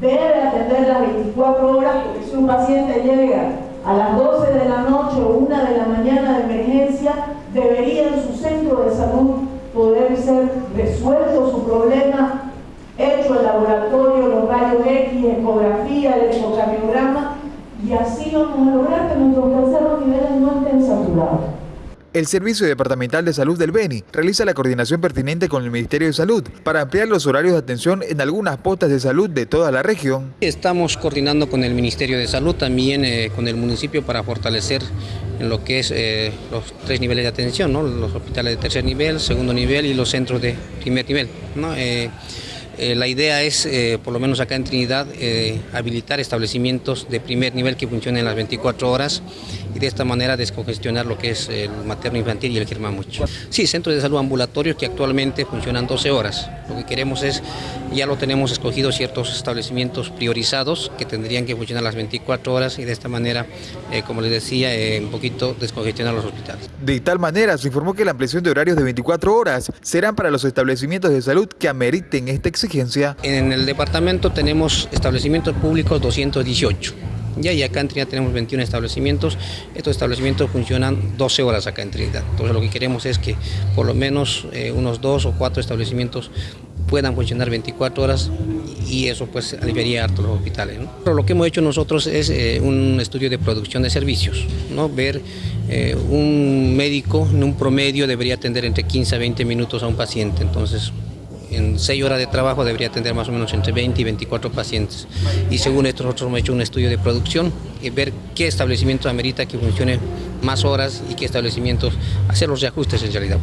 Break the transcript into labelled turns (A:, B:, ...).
A: debe atender las 24 horas porque si un paciente llega a las 12 de la noche o 1 de la mañana de emergencia, debería en su centro de salud poder ser resuelto su problema, hecho el laboratorio, los rayos X, ecografía, el ecocardiograma, y así vamos a lograr que nuestros terceros niveles no estén saturados.
B: El Servicio Departamental de Salud del Beni realiza la coordinación pertinente con el Ministerio de Salud para ampliar los horarios de atención en algunas postas de salud de toda la región.
C: Estamos coordinando con el Ministerio de Salud, también eh, con el municipio para fortalecer en lo que es eh, los tres niveles de atención, los hospitales de tercer nivel, segundo nivel y los centros de primer nivel. Eh, la idea es, por lo menos acá en Trinidad, habilitar establecimientos de primer nivel que funcionen las 24 horas y de esta manera descongestionar lo que es el materno infantil y el germamucho. Sí, centros de salud ambulatorios que actualmente funcionan 12 horas. Lo que queremos es, ya lo tenemos escogido ciertos establecimientos priorizados que tendrían que funcionar las 24 horas y de esta manera, como les decía, un poquito descongestionar los hospitales.
B: De tal manera, se informó que la ampliación de horarios de 24 horas serán para los establecimientos de salud que ameriten este exigencia
C: en el departamento tenemos establecimientos públicos 218. Ya, y acá en Trinidad tenemos 21 establecimientos. Estos establecimientos funcionan 12 horas acá en Trinidad. Entonces lo que queremos es que por lo menos eh, unos dos o cuatro establecimientos puedan funcionar 24 horas y eso pues aliviaría todos los hospitales. Pero lo que hemos hecho nosotros es eh, un estudio de producción de servicios, ¿no? ver eh, un médico en un promedio debería atender entre 15 a 20 minutos a un paciente, entonces en 6 horas de trabajo debería atender más o menos entre 20 y 24 pacientes. Y según esto nosotros hemos hecho un estudio de producción y ver qué establecimiento amerita que funcione más horas y qué establecimientos hacer los reajustes en realidad.